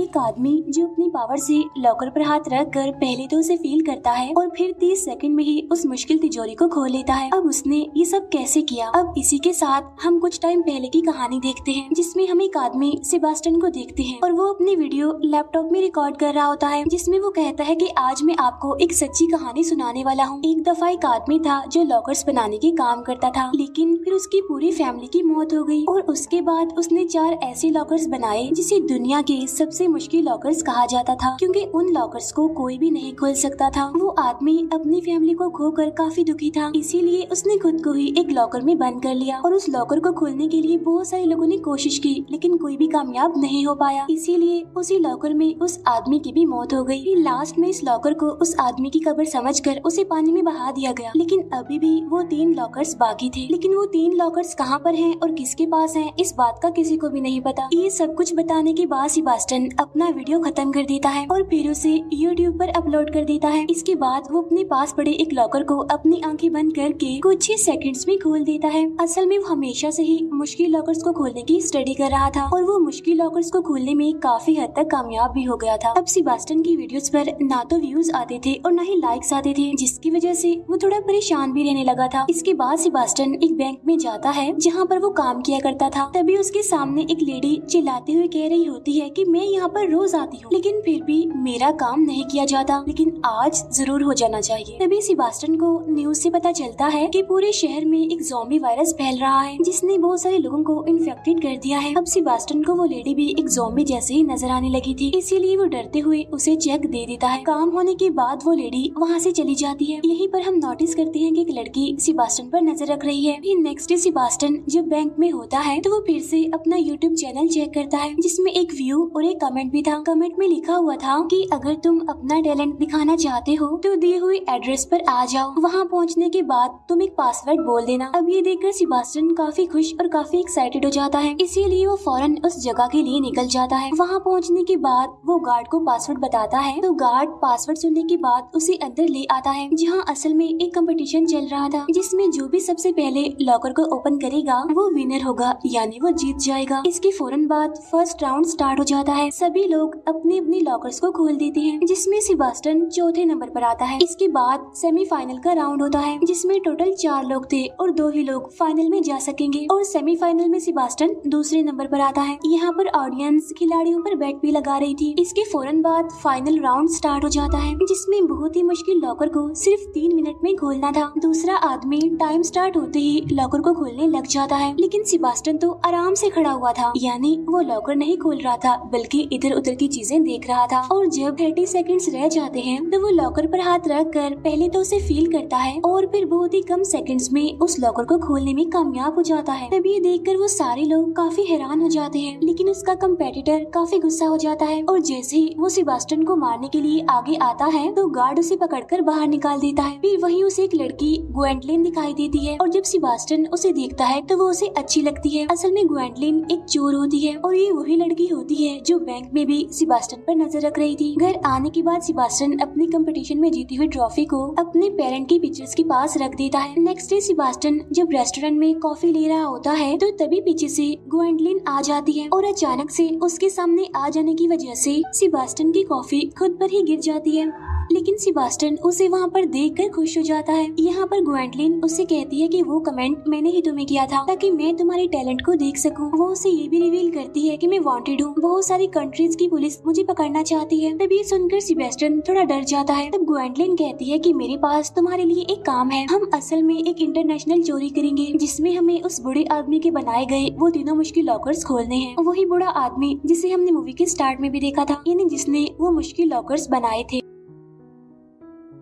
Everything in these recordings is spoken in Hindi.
एक आदमी जो अपनी पावर से लॉकर पर हाथ रख कर पहले तो उसे फील करता है और फिर 30 सेकंड में ही उस मुश्किल तिजोरी को खोल लेता है। अब उसने ये सब कैसे किया? अब इसी के साथ हम कुछ टाइम पहले की कहानी देखते हैं, जिसमें हम एक आदमी सेबास्टन को देखते हैं और वो अपनी वीडियो लैपटॉप में रिकॉर्ड कर रहा होता है, जिसमें वो कहता है की आज मैं आपको एक सच्ची कहानी सुनाने वाला हूँ। एक दफ़ा एक आदमी था जो लॉकर्स बनाने के काम करता था, लेकिन फिर उसकी पूरी फैमिली की मौत हो गई और उसके बाद उसने चार ऐसे लॉकर्स बनाए जिसे दुनिया के सबसे मुश्किल लॉकर्स कहा जाता था, क्योंकि उन लॉकर्स को कोई भी नहीं खोल सकता था। वो आदमी अपनी फैमिली को खोकर काफ़ी दुखी था, इसीलिए उसने खुद को ही एक लॉकर में बंद कर लिया और उस लॉकर को खोलने के लिए बहुत सारे लोगों ने कोशिश की, लेकिन कोई भी कामयाब नहीं हो पाया। इसीलिए उसी लॉकर में उस आदमी की भी मौत हो गई। लास्ट में इस लॉकर को उस आदमी की कब्र समझकर उसे पानी में बहा दिया गया। लेकिन अभी भी वो तीन लॉकर्स बाकी थे। लेकिन वो तीन लॉकर्स कहाँ पर हैं और किसके पास हैं, इस बात का किसी को भी नहीं पता। ये सब कुछ बताने के बाद सिबास्टन अपना वीडियो खत्म कर देता है और फिर उसे यूट्यूब पर अपलोड कर देता है। इसके बाद वो अपने पास पड़े एक लॉकर को अपनी आँखें बंद करके कुछ ही सेकंड्स में खोल देता है। असल में वो हमेशा से ही मुश्किल लॉकर्स को खोलने की स्टडी कर रहा था और वो मुश्किल लॉकर्स को खोलने में काफ़ी हद तक कामयाब भी हो गया था। अब सिबास्टन की वीडियोस पर ना तो व्यूज़ आते थे और न ही लाइक्स आते थे, जिसकी वजह से वो थोड़ा परेशान भी रहने लगा था। इसके बाद सिबास्टन एक बैंक में जाता है, जहाँ पर वो काम किया करता था। तभी उसके सामने एक लेडी चिल्लाते हुए कह रही होती है की मैं यहाँ पर रोज आती हूँ। लेकिन फिर भी मेरा काम नहीं किया जाता। लेकिन आज ज़रूर हो जाना चाहिए। तभी सिबास्टन को न्यूज़ से पता चलता है कि पूरे शहर में एक जोम्बी वायरस फैल रहा है, जिसने बहुत सारे लोगों को इन्फेक्टेड कर दिया है। अब सिबास्टन को वो लेडी भी एक जोम्बी जैसे ही नज़र आने लगी थी। इसीलिए वो डरते हुए उसे चेक दे देता है। काम होने के बाद वो लेडी वहाँ से चली जाती है। यहीं पर हम नोटिस करते हैं कि एक लड़की सिबास्टन पर नज़र रख रही है। फिर नेक्स्ट डे सिबास्टन जब बैंक में होता है तो वो फिर से अपना यूट्यूब चैनल चेक करता है, जिसमें एक व्यू और एक कमेंट भी था कमेंट में लिखा हुआ था कि अगर तुम अपना टैलेंट दिखाना चाहते हो तो दिए हुए एड्रेस पर आ जाओ। वहाँ पहुँचने के बाद तुम एक पासवर्ड बोल देना। अब ये देखकर सिबास्टन काफ़ी खुश और काफ़ी एक्साइटेड हो जाता है। इसीलिए वो फ़ौरन उस जगह के लिए निकल जाता है। वहाँ पहुँचने के बाद वो गार्ड को पासवर्ड बताता है। तो गार्ड पासवर्ड सुनने के बाद उसे अंदर ले आता है, जहाँ असल में एक कंपटीशन चल रहा था, जिसमें जो भी सबसे पहले लॉकर को ओपन करेगा, वो विनर होगा, यानी वो जीत जाएगा। इसके फ़ौरन बाद फ़र्स्ट राउंड स्टार्ट हो जाता है। सभी लोग अपने अपने लॉकर्स को खोल देते हैं, जिसमें सिबास्टन चौथे नंबर पर आता है। इसके बाद सेमीफाइनल का राउंड होता है, जिसमें टोटल चार लोग थे और दो ही लोग फाइनल में जा सकेंगे। और सेमीफाइनल में सिबास्टन दूसरे नंबर पर आता है। यहाँ पर ऑडियंस खिलाड़ियों पर बैट भी लगा रही थी। इसके फ़ौरन बाद फाइनल राउंड स्टार्ट हो जाता है, जिसमें बहुत ही मुश्किल लॉकर को सिर्फ़ तीन मिनट में खोलना था। दूसरा आदमी टाइम स्टार्ट होते ही लॉकर को खोलने लग जाता है, लेकिन सिबास्टन तो आराम से खड़ा हुआ था। यानी वो लॉकर नहीं खोल रहा था, बल्कि इधर उधर की चीज़ें देख रहा था और जब थर्टी सेकेंड्स रह जाते हैं तो वो लॉकर पर हाथ रख कर पहले तो उसे फील करता है और फिर बहुत ही कम सेकंड्स में उस लॉकर को खोलने में कामयाब हो जाता है। तभी ये देखकर वो सारे लोग काफ़ी हैरान हो जाते हैं, लेकिन उसका कम्पेटिटर काफ़ी गुस्सा हो जाता है और जैसे ही वो सिबास्टन को मारने के लिए आगे आता है तो गार्ड उसे पकड़कर बाहर निकाल देता है। फिर वही उसे एक लड़की ग्वेंटलिन दिखाई देती है और जब सिबास्टन उसे देखता है तो वो उसे अच्छी लगती है। असल में ग्वेंटलिन एक चोर होती है और ये वही लड़की होती है जो बैंक में भी सिबास्टन पर नज़र रख रही थी। घर आने के बाद सिबास्टन अपने कंपटीशन में जीती हुई ट्रॉफी को अपने पेरेंट की पिक्चर्स के पास रख देता है। नेक्स्ट डे सिबास्टन जब रेस्टोरेंट में कॉफ़ी ले रहा होता है तो तभी पीछे से ग्वेंडलिन आ जाती है और अचानक से उसके सामने आ जाने की वजह से सिबास्टन की कॉफ़ी खुद पर ही गिर जाती है। लेकिन सिबास्टन उसे वहाँ पर देख कर खुश हो जाता है। यहाँ पर ग्वेंटलिन उससे कहती है कि वो कमेंट मैंने ही तुम्हें किया था, ताकि मैं तुम्हारे टैलेंट को देख सकूँ। वो उसे ये भी रिवील करती है कि मैं वांटेड हूँ। बहुत सारी कंट्रीज़ की पुलिस मुझे पकड़ना चाहती है। तब ये सुनकर सिबेस्टन थोड़ा डर जाता है। तब ग्वेंटलिन कहती है की मेरे पास तुम्हारे लिए एक काम है। हम असल में एक इंटरनेशनल चोरी करेंगे, जिसमें हमें उस बुढ़े आदमी के बनाए गए वो तीनों मुश्किल लॉकर्स खोलने हैं। वही बुढ़ा आदमी, जिसे हमने मूवी के स्टार्ट में भी देखा था, यानी जिसने वो मुश्किल लॉकर्स बनाए थे।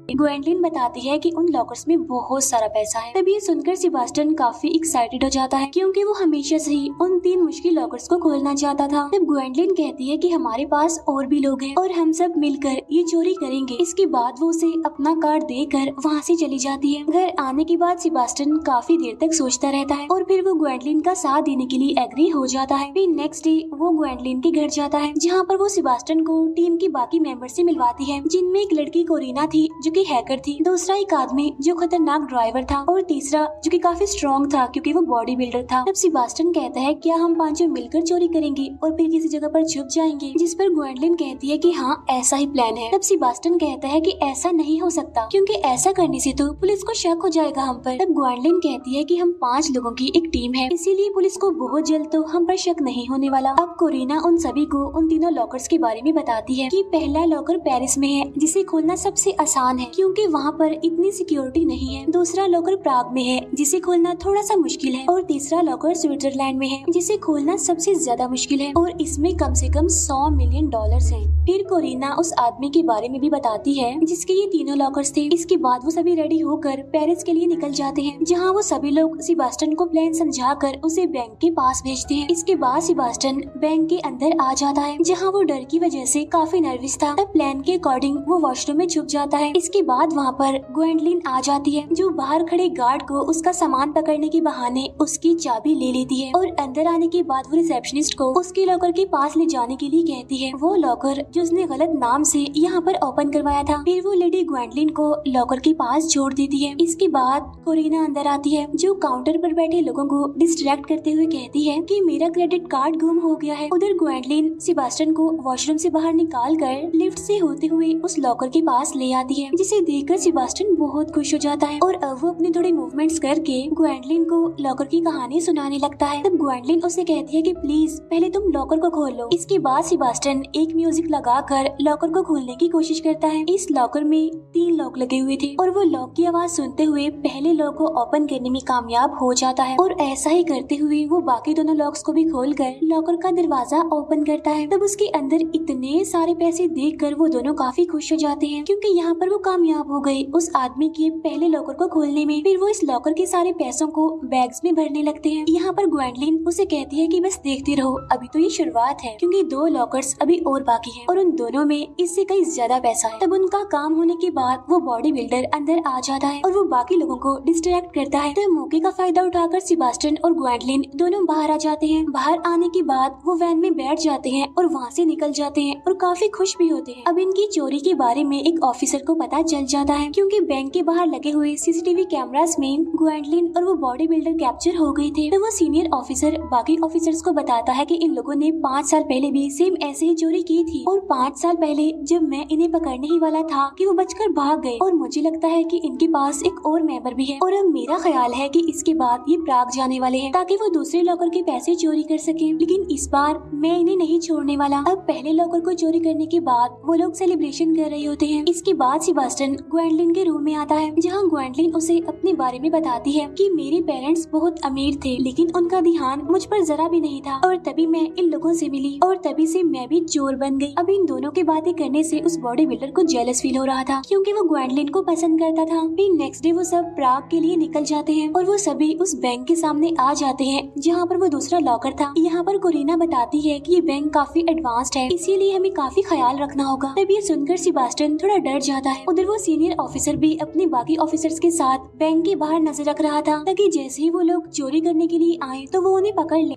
ग्वेंडलिन बताती है कि उन लॉकर्स में बहुत सारा पैसा है। तभी सुनकर सिबास्टन काफ़ी एक्साइटेड हो जाता है, क्योंकि वो हमेशा से ही उन तीन मुश्किल लॉकर्स को खोलना चाहता था। तब ग्वेंडलिन कहती है कि हमारे पास और भी लोग हैं और हम सब मिलकर ये चोरी करेंगे। इसके बाद वो उसे अपना कार्ड देकर वहाँ से चली जाती है। घर आने के बाद सिबास्टन काफ़ी देर तक सोचता रहता है और फिर वो ग्वेंडलिन का साथ देने के लिए एग्री हो जाता है। फिर नेक्स्ट डे वो ग्वेंडलिन के घर जाता है, जहाँ पर वो सिबास्टन को टीम के बाकी मेंबर से मिलवाती है, जिनमें एक लड़की कोरिना थी, जो कि हैकर थी। दूसरा एक आदमी जो खतरनाक ड्राइवर था और तीसरा जो कि काफ़ी स्ट्रॉन्ग था क्योंकि वो बॉडी बिल्डर था। तब सिबास्टन कहता है क्या हम पाँचों मिलकर चोरी करेंगे और फिर किसी जगह पर छुप जाएँगे, जिस पर ग्वेंडलिन कहती है कि हाँ ऐसा ही प्लान है। तब सिबास्टन कहता है कि ऐसा नहीं हो सकता, क्योंकि ऐसा करने से तो पुलिस को शक हो जाएगा हम पर। तब ग्वेंडलिन कहती है कि हम पाँच लोगों की एक टीम है, इसीलिए पुलिस को बहुत जल्द तो हम पर शक नहीं होने वाला। अब कोरिना उन सभी को उन तीनों लॉकर्स के बारे में बताती है कि पहला लॉकर पेरिस में है, जिसे खोलना सबसे आसान है। क्योंकि वहाँ पर इतनी सिक्योरिटी नहीं है। दूसरा लॉकर प्राग में है, जिसे खोलना थोड़ा सा मुश्किल है, और तीसरा लॉकर स्विट्जरलैंड में है, जिसे खोलना सबसे ज़्यादा मुश्किल है, और इसमें कम से कम सौ मिलियन डॉलर है। फिर कोरिना उस आदमी के बारे में भी बताती है, जिसके ये तीनों लॉकर्स थे। इसके बाद वो सभी रेडी होकर पेरिस के लिए निकल जाते हैं, जहाँ वो सभी लोग सिबास्टन को प्लान समझाकर उसे बैंक के पास भेजते हैं। इसके बाद सिबास्टन बैंक के अंदर आ जाता है, जहाँ वो डर की वजह से काफ़ी नर्वस था। तब प्लान के अकॉर्डिंग वो वॉशरूम में छुप जाता है। इसके बाद वहाँ पर ग्वेंडलिन आ जाती है, जो बाहर खड़े गार्ड को उसका सामान पकड़ने के बहाने उसकी चाबी ले लेती है और अंदर आने के बाद वो रिसेप्शनिस्ट को उसके लॉकर के पास ले जाने के लिए कहती है। वो लॉकर जो उसने गलत नाम से यहाँ पर ओपन करवाया था, फिर वो लेडी ग्वेंडलिन को लॉकर के पास छोड़ देती है। इसके बाद कोरिना अंदर आती है, जो काउंटर पर बैठे लोगों को डिस्ट्रैक्ट करते हुए कहती है कि मेरा क्रेडिट कार्ड गुम हो गया है। उधर ग्वेंडलिन सिबास्टन को वॉशरूम से बाहर निकाल कर लिफ्ट से होते हुए उस लॉकर के पास ले आती है जिसे देखकर सिबास्टन बहुत खुश हो जाता है और अब वो अपने थोड़े मूवमेंट्स करके ग्वेंडलिन को लॉकर की कहानी सुनाने लगता है। तब ग्वेंडलिन उसे कहती है कि प्लीज़ पहले तुम लॉकर को खोल लो। इसके बाद सिबास्टन एक म्यूज़िक लगाकर लॉकर को खोलने की कोशिश करता है। इस लॉकर में तीन लॉक लगे हुए थे और वो लॉक की आवाज़ सुनते हुए पहले लॉक को ओपन करने में कामयाब हो जाता है और ऐसा ही करते हुए वो बाकी दोनों लॉक्स को भी खोल कर लॉकर का दरवाज़ा ओपन करता है। तब उसके अंदर इतने सारे पैसे देख कर वो दोनों काफ़ी खुश हो जाते हैं क्योंकि यहाँ पर वो कामयाब हो गए। उस आदमी के पहले लॉकर को खोलने में फिर वो इस लॉकर के सारे पैसों को बैग्स में भरने लगते हैं। यहाँ पर ग्वेंडलिन उसे कहती है कि बस देखते रहो, अभी तो ये शुरुआत है, क्योंकि दो लॉकर्स अभी और बाकी हैं और उन दोनों में इससे कई ज़्यादा पैसा है। तब उनका काम होने के बाद वो बॉडी बिल्डर अंदर आ जाता है और वो बाकी लोगों को डिस्ट्रैक्ट करता है। तो मौके का फ़ायदा उठाकर सिबास्टन और ग्वेंडलिन दोनों बाहर आ जाते हैं। बाहर आने के बाद वो वैन में बैठ जाते हैं और वहाँ से निकल जाते हैं और काफ़ी खुश भी होते हैं। अब इनकी चोरी के बारे में एक ऑफिसर को पता चल जाता है क्योंकि बैंक के बाहर लगे हुए सीसीटीवी कैमरास में ग्वेंडलिन और वो बॉडी बिल्डर कैप्चर हो गए थे। तो वो सीनियर ऑफिसर बाकी ऑफिसर्स को बताता है कि इन लोगों ने पाँच साल पहले भी सेम ऐसे ही चोरी की थी और पाँच साल पहले जब मैं इन्हें पकड़ने ही वाला था कि वो बचकर भाग गए और मुझे लगता है कि इनके पास एक और मेंबर भी है। और अब मेरा ख्याल है कि इसके बाद ये प्राग जाने वाले हैं ताकि वो दूसरे लॉकर के पैसे चोरी कर सके। लेकिन इस बार मैं इन्हें नहीं छोड़ने वाला। अब पहले लॉकर को चोरी करने के बाद वो लोग सेलिब्रेशन कर रहे होते हैं। इसके बाद सिबास्टन ग्वेंडलिन के रूम में आता है, जहाँ ग्वेंडलिन उसे अपने बारे में बताती है कि मेरे पेरेंट्स बहुत अमीर थे, लेकिन उनका ध्यान मुझ पर जरा भी नहीं था। और तभी मैं इन लोगों से मिली, और तभी से मैं भी चोर बन गई। अब इन दोनों की बातें करने से उस बॉडी बिल्डर को जेलस फील हो रहा था, क्योंकि वो ग्वेंडलिन को पसंद करता था। फिर नेक्स्ट डे वो सब प्राग के लिए निकल जाते हैं, और वो सभी उस बैंक के सामने आ जाते हैं, जहाँ पर वो दूसरा लॉकर था। यहाँ पर कोरिना बताती है कि ये बैंक काफ़ी एडवांस्ड है, इसीलिए हमें काफ़ी ख्याल रखना होगा। तब ये सुनकर सिबास्टन थोड़ा डर जाता है। उधर वो सीनियर ऑफिसर भी अपने बाकी ऑफिसर्स के साथ बैंक के बाहर नज़र रख रहा था, ताकि जैसे ही वो लोग चोरी करने के लिए आए तो वो उन्हें पकड़ ले।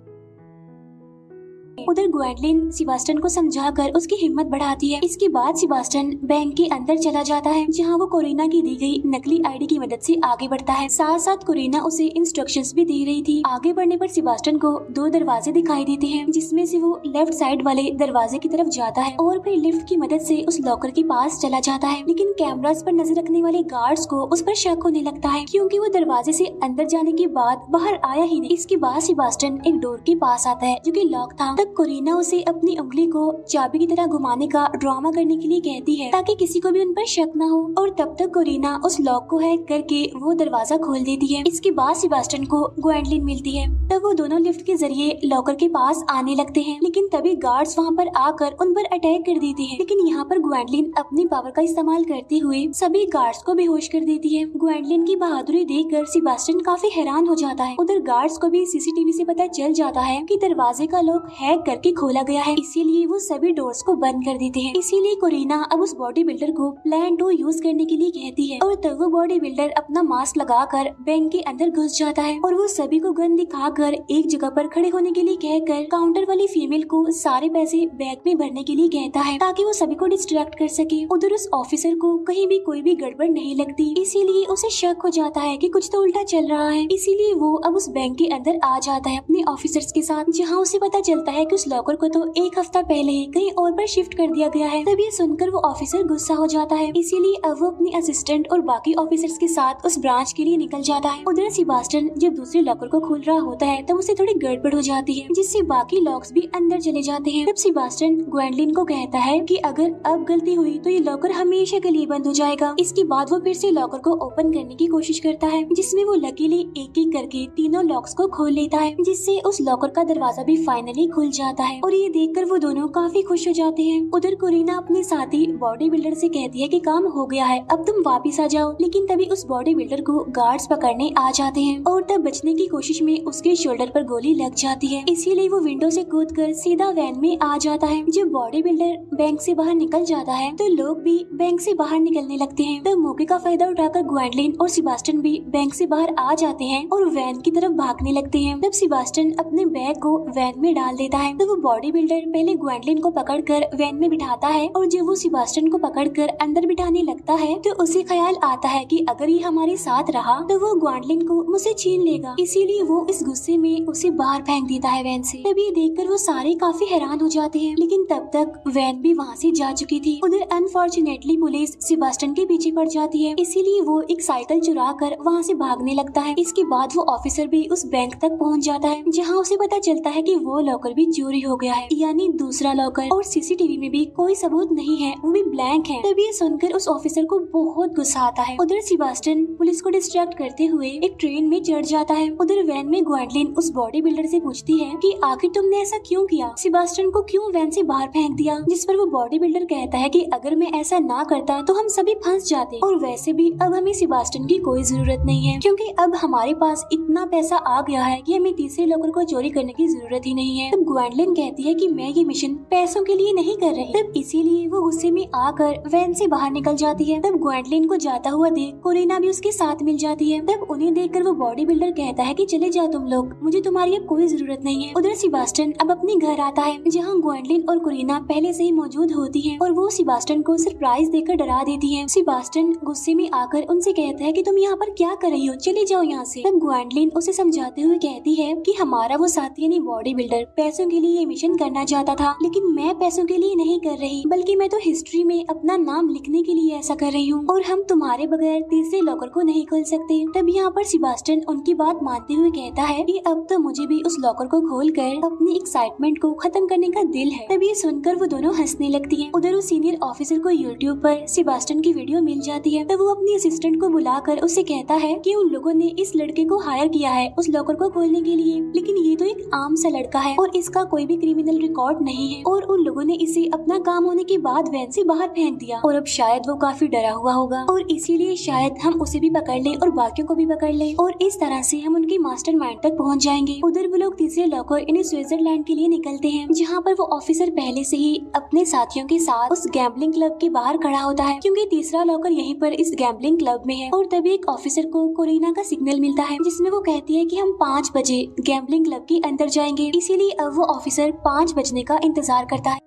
उधर ग्वेंडलिन सिबास्टन को समझाकर उसकी हिम्मत बढ़ाती है। इसके बाद सिबास्टन बैंक के अंदर चला जाता है, जहाँ वो कोरिना की दी गई नकली आईडी की मदद से आगे बढ़ता है। साथ साथ कोरिना उसे इंस्ट्रक्शंस भी दे रही थी। आगे बढ़ने पर सिबास्टन को दो दरवाजे दिखाई देते हैं, जिसमें से वो लेफ़्ट साइड वाले दरवाजे की तरफ़ जाता है और फिर लिफ्ट की मदद से उस लॉकर के पास चला जाता है। लेकिन कैमराज पर नज़र रखने वाले गार्ड्स को उस पर शक होने लगता है, क्योंकि वो दरवाजे से अंदर जाने के बाद बाहर आया ही नहीं। इसके बाद सिबास्टन एक डोर के पास आता है, जो कि लॉक था। तब कोरिना उसे अपनी उंगली को चाबी की तरह घुमाने का ड्रामा करने के लिए कहती है, ताकि किसी को भी उन पर शक न हो। और तब तक कोरिना उस लॉक को हैक करके वो दरवाज़ा खोल देती है। इसके बाद सिबास्टन को ग्वेंडलिन मिलती है। तब वो दोनों लिफ्ट के ज़रिए लॉकर के पास आने लगते हैं। लेकिन तभी गार्ड्स वहाँ पर आकर उन पर अटैक कर देते हैं। लेकिन यहाँ पर ग्वेंडलिन अपनी पावर का इस्तेमाल करते हुए सभी गार्ड्स को बेहोश कर देती है। ग्वेंडलिन की बहादुरी देखकर सिबास्टन काफ़ी हैरान हो जाता है। उधर गार्ड्स को भी सीसीटीवी से पता चल जाता है कि दरवाजे का लॉक हैक हैक करके खोला गया है। इसीलिए वो सभी डोर्स को बंद कर देते हैं। इसीलिए कोरिना अब उस बॉडी बिल्डर को प्लान टू यूज़ करने के लिए कहती है। और तब वो बॉडी बिल्डर अपना मास्क लगाकर बैंक के अंदर घुस जाता है। और वो सभी को गन दिखाकर एक जगह पर खड़े होने के लिए कहकर काउंटर वाली फीमेल को सारे पैसे बैग में भरने के लिए कहता है। ताकि वो सभी को डिस्ट्रैक्ट कर सके। उधर उस ऑफिसर को कहीं भी कोई भी गड़बड़ नहीं लगती। इसीलिए उसे शक हो जाता है कि कुछ तो उल्टा चल रहा है। इसीलिए वो अब उस बैंक के अंदर आ जाता है अपने ऑफिसर्स के साथ, जहाँ उसे पता चलता है कि उस लॉकर को तो एक हफ़्ता पहले ही कहीं और पर शिफ्ट कर दिया गया है। तभी सुनकर वो ऑफिसर गुस्सा हो जाता है। इसीलिए अब वो अपनी असिस्टेंट और बाकी ऑफिसर्स के साथ उस ब्रांच के लिए निकल जाता है। उधर सिबास्टन जब दूसरे लॉकर को खोल रहा होता है, तब उसे थोड़ी गड़बड़ हो जाती है, जिससे बाकी लॉक्स भी अंदर चले जाते हैं। तब सिबास्टन ग्वेंडलिन को कहता है कि अगर अब गलती हुई तो ये लॉकर हमेशा के लिए बंद हो जाएगा। इसके बाद वो फिर से लॉकर को ओपन करने की कोशिश करता है, जिसमें वो लकीली एक एक करके तीनों लॉक्स को खोल लेता है, जिससे उस लॉकर का दरवाज़ा भी फाइनली खुल जाता है। और ये देखकर वो दोनों काफ़ी खुश हो जाते हैं। उधर कोरिना अपने साथी बॉडी बिल्डर से कहती है कि काम हो गया है, अब तुम वापिस आ जाओ। लेकिन तभी उस बॉडी बिल्डर को गार्ड्स पकड़ने आ जाते हैं और तब बचने की कोशिश में उसके शोल्डर पर गोली लग जाती है। इसीलिए वो विंडो से कूद कर सीधा वैन में आ जाता है। जब बॉडी बिल्डर बैंक से बाहर निकल जाता है तो लोग भी बैंक से बाहर निकलने लगते हैं। तब मौके का फ़ायदा उठाकर ग्वेंडलिन और सिबास्टन भी बैंक से बाहर आ जाते हैं और वैन की तरफ़ भागने लगते हैं। तब सिबास्टन अपने बैग को वैन में डाल देता है। तो वो बॉडी बिल्डर पहले ग्वेंडलिन को पकड़कर वैन में बिठाता है और जब वो सिबास्टन को पकड़कर अंदर बिठाने लगता है तो उसे ख्याल आता है कि अगर ये हमारे साथ रहा तो वो ग्वेंडलिन को मुझसे छीन लेगा। इसीलिए वो इस गुस्से में उसे बाहर फेंक देता है वैन से। तभी देखकर वो सारे काफ़ी हैरान हो जाते हैं। लेकिन तब तक वैन भी वहाँ से जा चुकी थी। उधर अनफॉर्चुनेटली पुलिस सिबास्टन के पीछे पड़ जाती है। इसीलिए वो एक साइकिल चुरा कर वहाँ से भागने लगता है। इसके बाद वो ऑफिसर भी उस बैंक तक पहुँच जाता है, जहाँ उसे पता चलता है कि वो लॉकर भी चोरी हो गया है। यानी दूसरा लॉकर और सीसीटीवी में भी कोई सबूत नहीं है। वो भी ब्लैंक है। तभी सुनकर उस ऑफिसर को बहुत गुस्सा आता है। उधर सिबास्टन पुलिस को डिस्ट्रैक्ट करते हुए एक ट्रेन में चढ़ जाता है। उधर वैन में ग्वेंडलिन उस बॉडी बिल्डर से पूछती है कि, आखिर तुमने ऐसा क्यों किया? सिबास्टन को क्यों वैन से बाहर फेंक दिया? जिस पर वो बॉडी बिल्डर कहता है कि, अगर मैं ऐसा ना करता तो हम सभी फंस जाते। और वैसे भी अब हमें सिबास्टन की कोई ज़रूरत नहीं है। क्योंकि अब हमारे पास इतना पैसा आ गया है कि हमें तीसरे लोगों को चोरी करने की ज़रूरत ही नहीं है। तब ग्वेंडलिन कहती है कि मैं ये मिशन पैसों के लिए नहीं कर रही। तब इसीलिए वो गुस्से में आकर वैन से बाहर निकल जाती है। तब ग्वेंडलिन को जाता हुआ देख कोरिना भी उसके साथ मिल जाती है। तब उन्हें देखकर वो बॉडी बिल्डर कहता है की चले जाओ तुम लोग। मुझे तुम्हारी अब कोई ज़रूरत नहीं है। उधर सिबास्टन अब अपने घर आता है, जहाँ ग्वेंडलिन और कोरिना पहले से ही मौजूद होती है और वो सिबास्टन को सरप्राइज़ देकर डरा देती है। सिबास्टन गुस्से में आकर उनसे कहता है कि तुम यहाँ पर क्या कर रही हो? चले जाओ यहाँ से। तब ग्वेंडलिन उसे समझाते हुए कहती है कि हमारा वो साथी यानी बॉडी बिल्डर पैसों के लिए ये मिशन करना चाहता था, लेकिन मैं पैसों के लिए नहीं कर रही, बल्कि मैं तो हिस्ट्री में अपना नाम लिखने के लिए ऐसा कर रही हूँ। और हम तुम्हारे बगैर तीसरे लॉकर को नहीं खोल सकते। तब यहाँ पर सिबास्टन उनकी बात मानते हुए कहता है की अब तो मुझे भी उस लॉकर को खोल कर अपनी एक्साइटमेंट को खत्म करने का दिल है। तभी सुनकर वो दोनों हंसने लगती है। उधर उस सीनियर ऑफिसर को यूट्यूब पर सिबास्टन की वीडियो मिल जाती है। तब वो अपनी असिस्टेंट को बुलाकर उसे कहता है कि उन लोगों ने इस लड़के को हायर किया है उस लॉकर को खोलने के लिए। लेकिन ये तो एक आम सा लड़का है और इसका कोई भी क्रिमिनल रिकॉर्ड नहीं है। और उन लोगों ने इसे अपना काम होने के बाद वैन से बाहर फेंक दिया। और अब शायद वो काफ़ी डरा हुआ होगा। और इसीलिए शायद हम उसे भी पकड़ ले और बाकियों को भी पकड़ ले। और इस तरह से हम उनके मास्टर माइंड तक पहुँच जाएँगे। उधर वो लोग तीसरे लॉकर इन्हें स्विट्जरलैंड के लिए निकलते हैं, जहाँ पर वो ऑफिसर पहले से ही अपने साथियों के साथ उस गैम्बलिंग क्लब के बाहर खड़ा होता है। क्योंकि तीसरा लॉकर यहीं पर इस गैम्बलिंग क्लब में है। और तभी एक ऑफिसर को कोरिना का सिग्नल मिलता है, जिसमें वो कहती है कि हम पाँच बजे गैम्बलिंग क्लब के अंदर जाएँगे। इसीलिए अब वो ऑफिसर पाँच बजने का इंतज़ार करता है।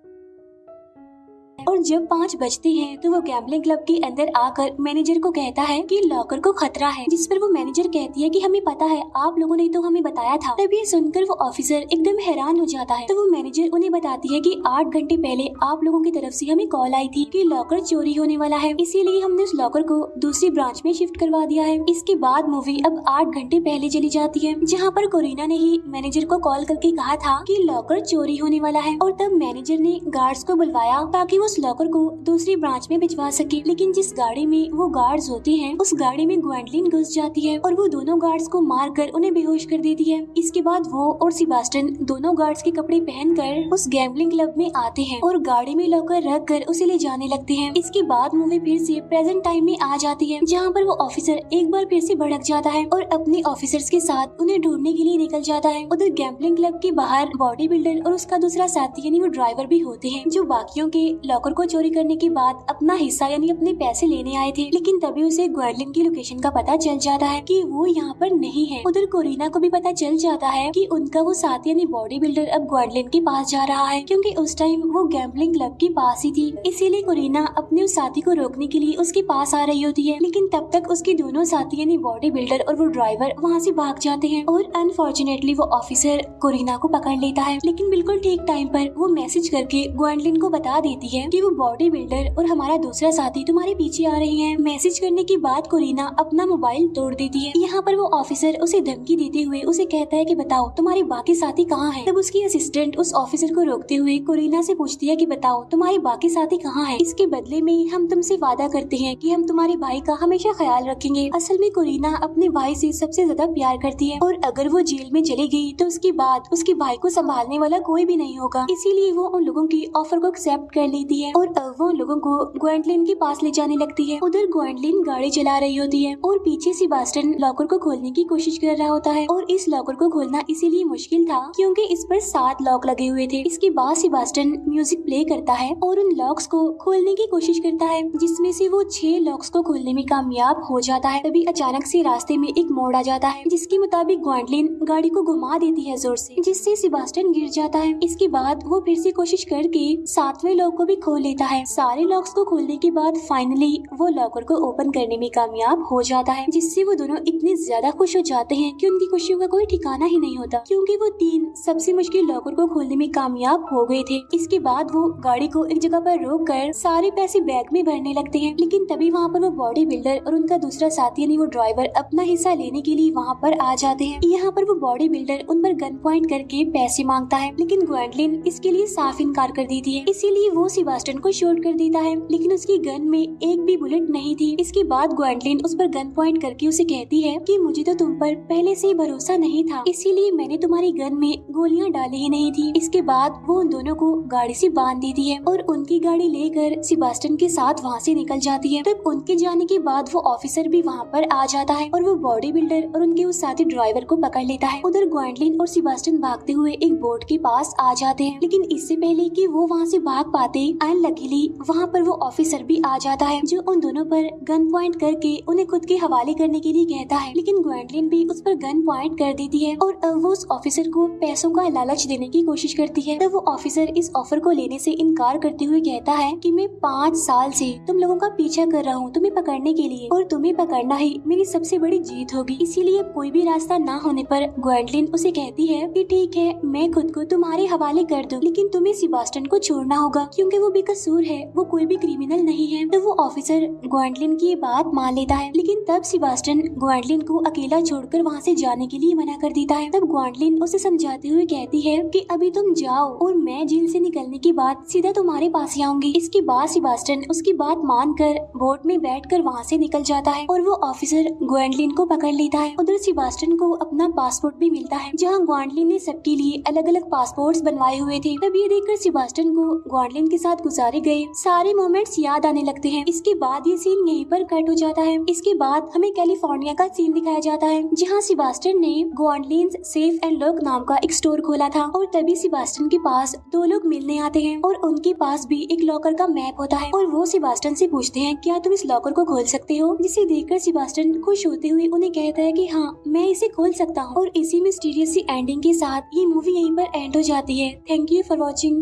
और जब पाँच बजते हैं तो वो गैम्बलिंग क्लब के अंदर आकर मैनेजर को कहता है कि लॉकर को खतरा है, जिस पर वो मैनेजर कहती है कि हमें पता है, आप लोगों ने तो हमें बताया था। तभी सुनकर वो ऑफिसर एकदम हैरान हो जाता है। तो वो मैनेजर उन्हें बताती है कि आठ घंटे पहले आप लोगों की तरफ़ से हमें कॉल आई थी कि लॉकर चोरी होने वाला है। इसीलिए हमने उस लॉकर को दूसरी ब्रांच में शिफ्ट करवा दिया है। इसके बाद मूवी अब आठ घंटे पहले चली जाती है, जहाँ पर कोरिना ने ही मैनेजर को कॉल करके कहा था कि लॉकर चोरी होने वाला है। और तब मैनेजर ने गार्ड्स को बुलवाया ताकि वो लॉकर को दूसरी ब्रांच में भिजवा सके। लेकिन जिस गाड़ी में वो गार्ड्स होते हैं, उस गाड़ी में ग्वेंडलिन घुस जाती है और वो दोनों गार्ड्स को मार कर उन्हें बेहोश कर देती है। इसके बाद वो और सिबास्टन दोनों गार्ड्स के कपड़े पहनकर उस गैम्बलिंग क्लब में आते हैं और गाड़ी में लॉकर रख कर उसे ले जाने लगते हैं। इसके बाद मूवी फिर से प्रेजेंट टाइम में आ जाती है, जहाँ पर वो ऑफिसर एक बार फिर से भड़क जाता है और अपने ऑफिसर्स के साथ उन्हें ढूँढने के लिए निकल जाता है। उधर गैम्बलिंग क्लब के बाहर बॉडी बिल्डर और उसका दूसरा साथी, यानी वो ड्राइवर भी होते हैं, जो बाकियों के लॉकर को चोरी करने के बाद अपना हिस्सा यानी अपने पैसे लेने आए थे। लेकिन तभी उसे ग्वेंडलिन की लोकेशन का पता चल जाता है कि वो यहाँ पर नहीं है। उधर कोरिना को भी पता चल जाता है कि उनका वो साथी यानी बॉडी बिल्डर अब ग्वेंडलिन के पास जा रहा है, क्योंकि उस टाइम वो गैम्बलिंग क्लब के पास ही थी। इसीलिए कोरिना अपने उस साथी को रोकने के लिए उसके पास आ रही होती है। लेकिन तब तक उसके दोनों साथी यानी बॉडी बिल्डर और वो ड्राइवर वहाँ से भाग जाते हैं और अनफॉर्चुनेटली वो ऑफिसर कोरिना को पकड़ लेता है। लेकिन बिल्कुल ठीक टाइम पर वो मैसेज करके ग्वेंडलिन को बता देती है कि वो बॉडी बिल्डर और हमारा दूसरा साथी तुम्हारे पीछे आ रहे हैं। मैसेज करने के बाद कोरिना अपना मोबाइल तोड़ देती है। यहाँ पर वो ऑफिसर उसे धमकी देते हुए उसे कहता है कि बताओ, तुम्हारे बाकी साथी कहाँ है? तब उसकी असिस्टेंट उस ऑफिसर को रोकते हुए कोरिना से पूछती है कि बताओ, तुम्हारे बाकी साथी कहाँ है? इसके बदले में हम तुमसे वादा करते हैं कि हम तुम्हारे भाई का हमेशा ख्याल रखेंगे। असल में कोरिना अपने भाई से सबसे ज़्यादा प्यार करती है और अगर वो जेल में चली गई तो उसके बाद उसके भाई को संभालने वाला कोई भी नहीं होगा। इसीलिए वो उन लोगों की ऑफ़र को एक्सेप्ट कर लेती है। और अब वो लोगों को ग्वेंटलिन के पास ले जाने लगती है। उधर ग्वेंटलिन गाड़ी चला रही होती है और पीछे से बास्टन लॉकर को खोलने की कोशिश कर रहा होता है। और इस लॉकर को खोलना इसीलिए मुश्किल था क्योंकि इस पर सात लॉक लगे हुए थे। इसके बाद सिबास्टन म्यूज़िक प्ले करता है और उन लॉक्स को खोलने की कोशिश करता है, जिसमें से वो छह लॉक्स को खोलने में कामयाब हो जाता है। तभी अचानक से रास्ते में एक मोड़ आ जाता है, जिसके मुताबिक ग्वांडलिन गाड़ी को घुमा देती है ज़ोर से, जिससे सिबास्टन गिर जाता है। इसके बाद वो फिर से कोशिश करके सातवें लॉक को भी खोल लेता है। सारे लॉक्स को खोलने के बाद फाइनली वो लॉकर को ओपन करने में कामयाब हो जाता है, जिससे वो दोनों इतने ज़्यादा खुश हो जाते हैं कि उनकी खुशियों का कोई ठिकाना ही नहीं होता। क्योंकि वो तीन सबसे मुश्किल लॉकर को खोलने में कामयाब हो गए थे। इसके बाद वो गाड़ी को एक जगह पर रोक कर सारे पैसे बैग में भरने लगते हैं। लेकिन तभी वहाँ पर वो बॉडी बिल्डर और उनका दूसरा साथी यानी वो ड्राइवर अपना हिस्सा लेने के लिए वहाँ पर आ जाते हैं। यहाँ पर वो बॉडी बिल्डर उन पर गन पॉइंट करके पैसे माँगता है, लेकिन ग्वेंडलिन इसके लिए साफ़ इनकार कर देती है। इसीलिए वो सिबास्टन को शूट कर देता है, लेकिन उसकी गन में एक भी बुलेट नहीं थी। इसके बाद ग्वेंडलिन उस पर गन पॉइंट करके उसे कहती है कि मुझे तो तुम पर पहले से ही भरोसा नहीं था, इसीलिए मैंने तुम्हारी गन में गोलियाँ डाली ही नहीं थी। इसके बाद वो उन दोनों को गाड़ी से बाँध देती है और उनकी गाड़ी लेकर सिबास्टन के साथ वहाँ से निकल जाती है। तब उनके जाने के बाद वो ऑफिसर भी वहाँ पर आ जाता है और वो बॉडी बिल्डर और उनके उस साथी ड्राइवर को पकड़ लेता है। उधर ग्वेंडलिन और सिबास्टन भागते हुए एक बोट के पास आ जाते हैं, लेकिन इससे पहले कि वो वहाँ से भाग पाते अनलकीली वहाँ पर वो ऑफिसर भी आ जाता है, जो उन दोनों पर गन पॉइंट करके उन्हें खुद के हवाले करने के लिए कहता है। लेकिन ग्वेंडलिन भी उस पर गन पॉइंट कर देती है और वो उस ऑफिसर को पैसों का लालच देने की कोशिश करती है। तब वो ऑफिसर इस ऑफ़र को लेने से इनकार करते हुए कहता है कि मैं पाँच साल से तुम लोगों का पीछा कर रहा हूँ तुम्हें पकड़ने के लिए और तुम्हें पकड़ना ही मेरी सबसे बड़ी जीत होगी। इसीलिए कोई भी रास्ता न होने पर ग्वेंडलिन उसे कहती है कि ठीक है, मैं खुद को तुम्हारे हवाले कर दूँ, लेकिन तुम्हें सिबास्टन को छोड़ना होगा, क्योंकि वो बेकसूर है, वो कोई भी क्रिमिनल नहीं है तो वो ऑफिसर ग्वेंडलिन की बात मान लेता है। लेकिन तब सिबास्टन ग्वेंडलिन को अकेला छोड़कर वहाँ से जाने के लिए मना कर देता है। तब ग्वेंडलिन उसे समझाते हुए कहती है कि अभी तुम जाओ और मैं जेल से निकलने के बाद सीधा तुम्हारे पास ही आऊँगी। इसके बाद सिबास्टन उसकी बात मानकर बोट में बैठ कर वहाँ से निकल जाता है और वो ऑफिसर ग्वेंडलिन को पकड़ लेता है। उधर सिबास्टन को अपना पासपोर्ट भी मिलता है, जहाँ ग्वेंडलिन ने सबके लिए अलग अलग पासपोर्ट बनवाए हुए थे। तब ये देखकर सिबास्टन को ग्वेंडलिन के साथ गुजारे गए। सारे मोमेंट्स याद आने लगते हैं। इसके बाद ये सीन यहीं पर कट हो जाता है। इसके बाद हमें कैलिफ़ोर्निया का सीन दिखाया जाता है, जहाँ सिबास्टन ने ग्वेंडलिन सेफ़ एंड लॉक नाम का एक स्टोर खोला था। और तभी सिबास्टन के पास दो लोग मिलने आते हैं और उनके पास भी एक लॉकर का मैप होता है। और वो सिबास्टन से पूछते हैं, क्या तुम इस लॉकर को खोल सकते हो? जिसे देखकर सिबास्टन खुश होते हुए उन्हें कहता है कि हाँ मैं इसे खोल सकता हूँ। और इसी मिस्टीरियस सी एंडिंग के साथ ये मूवी यहीं पर एंड हो जाती है। Thank you for watching